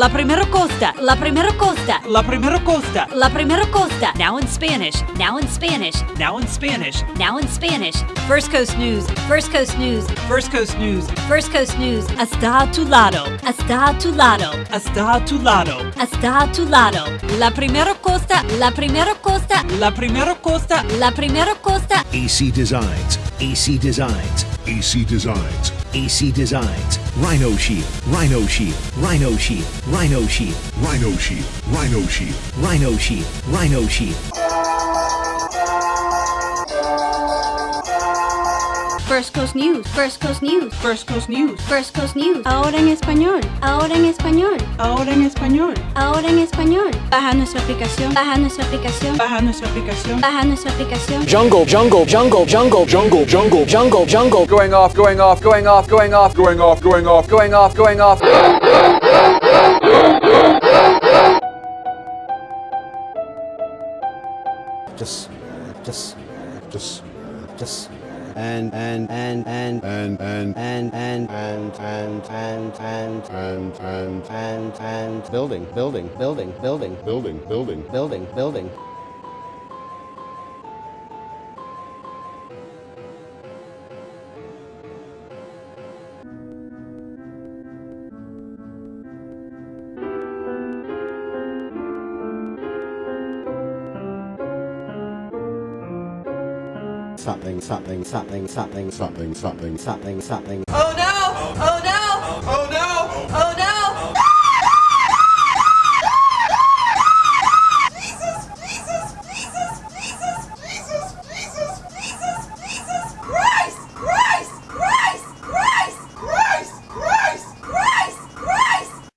La primera costa. La primera costa. La primera costa. La primera costa. Now in Spanish. Now in Spanish. Now in Spanish. Now in Spanish. First Coast News. First Coast News. First Coast News. First Coast News. Está a tu lado. Está a tu lado. Está a tu lado. Está a tu lado. La primera costa. La primera costa. La primera costa. La primera costa. AC Designs, AC Designs, AC Designs, AC Designs, Rhino Shield, Rhino Shield, Rhino Shield, Rhino Shield, Rhino Shield, Rhino Shield, Rhino Shield, Rhino Shield. First Coast News, First Coast News, First Coast News. First Coast News. Ahora en español, ahora en español, Ahora en español. ahora en español. Baja nuestra aplicación, baja nuestra aplicación, Baja nuestra aplicación. baja nuestra aplicación. Jungle, jungle, jungle, jungle, jungle, jungle, jungle, jungle. Going off, going off, going off, going off, going off, going off, going off, going off. just just just just and and and and and and and and and and and and and and and and building building building building building building building building something something something something something something something something. Oh no! Oh no!